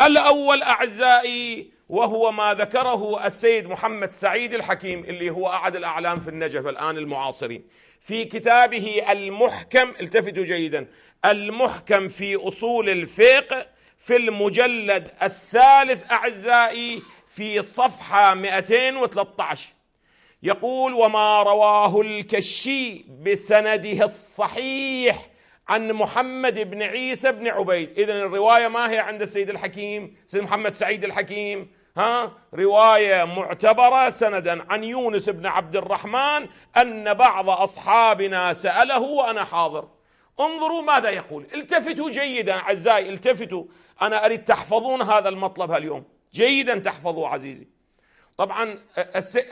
الأول أعزائي وهو ما ذكره السيد محمد سعيد الحكيم اللي هو أحد الأعلام في النجف الآن المعاصرين. في كتابه المحكم التفتوا جيدا المحكم في أصول الفقه في المجلد الثالث أعزائي في صفحة 213 يقول وما رواه الكشي بسنده الصحيح عن محمد بن عيسى بن عبيد. إذا الرواية ما هي عند السيد الحكيم سيد محمد سعيد الحكيم. ها؟ رواية معتبرة سندا عن يونس بن عبد الرحمن أن بعض أصحابنا سأله وأنا حاضر. انظروا ماذا يقول. التفتوا جيدا أعزائي التفتوا. أنا أريد تحفظون هذا المطلب اليوم. جيدا تحفظوا عزيزي. طبعا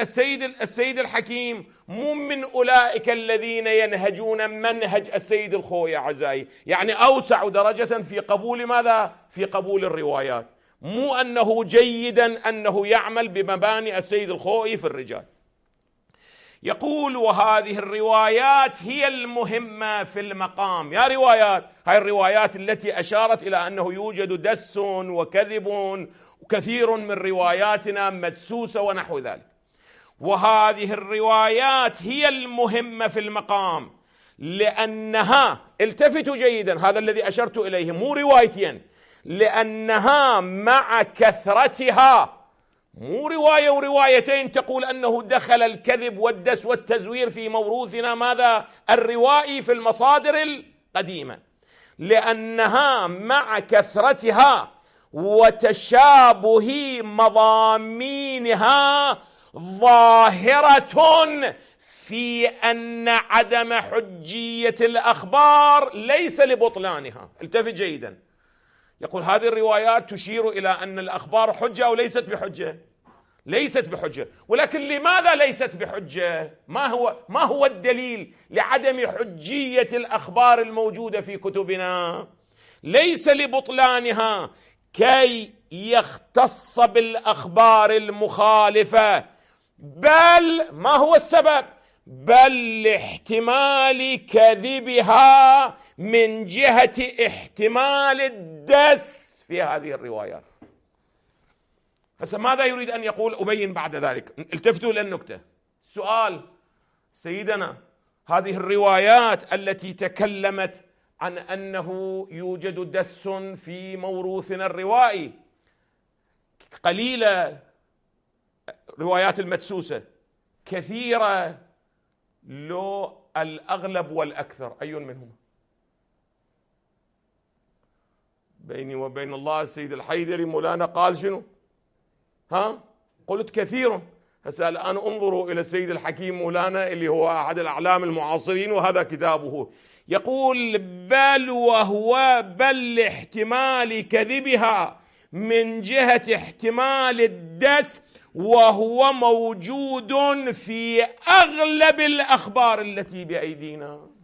السيد السيد الحكيم مو من أولئك الذين ينهجون منهج السيد الخوي اعزائي، يعني أوسع درجة في قبول ماذا؟ في قبول الروايات، مو أنه جيدا أنه يعمل بمباني السيد الخوي في الرجال. يقول وهذه الروايات هي المهمة في المقام يا روايات هاي الروايات التي أشارت إلى أنه يوجد دس وكذب وكثير من رواياتنا مدسوسة ونحو ذلك. وهذه الروايات هي المهمة في المقام لأنها التفتوا جيدا هذا الذي أشرت إليه مو روايتين لأنها مع كثرتها مو رواية وروايتين تقول أنه دخل الكذب والدس والتزوير في موروثنا ماذا؟ الروائي في المصادر القديمة. لأنها مع كثرتها وتشابه مضامينها ظاهرة في أن عدم حجية الأخبار ليس لبطلانها. التفت جيدا. يقول هذه الروايات تشير إلى أن الأخبار حجة أو ليست بحجة. ليست بحجة. ولكن لماذا ليست بحجة؟ ما هو ما هو الدليل لعدم حجية الأخبار الموجودة في كتبنا؟ ليس لبطلانها. كي يختص بالأخبار المخالفة. بل ما هو السبب؟ بل لاحتمال كذبها من جهة احتمال الدس في هذه الروايات. هسه ماذا يريد أن يقول أبين بعد ذلك؟ التفتوا للنكتة. سؤال سيدنا هذه الروايات التي تكلمت عن أنه يوجد دس في موروثنا الروائي. قليلة روايات المدسوسة. كثيرة لو الأغلب والأكثر. اي منهما؟ بيني وبين الله السيد الحيدري مولانا قال شنو؟ ها؟ قلت كثير. هسه الآن انظروا إلى السيد الحكيم مولانا اللي هو أحد الأعلام المعاصرين وهذا كتابه. يقول بل وهو بل لاحتمال كذبها من جهة احتمال الدس وهو موجود في أغلب الأخبار التي بأيدينا.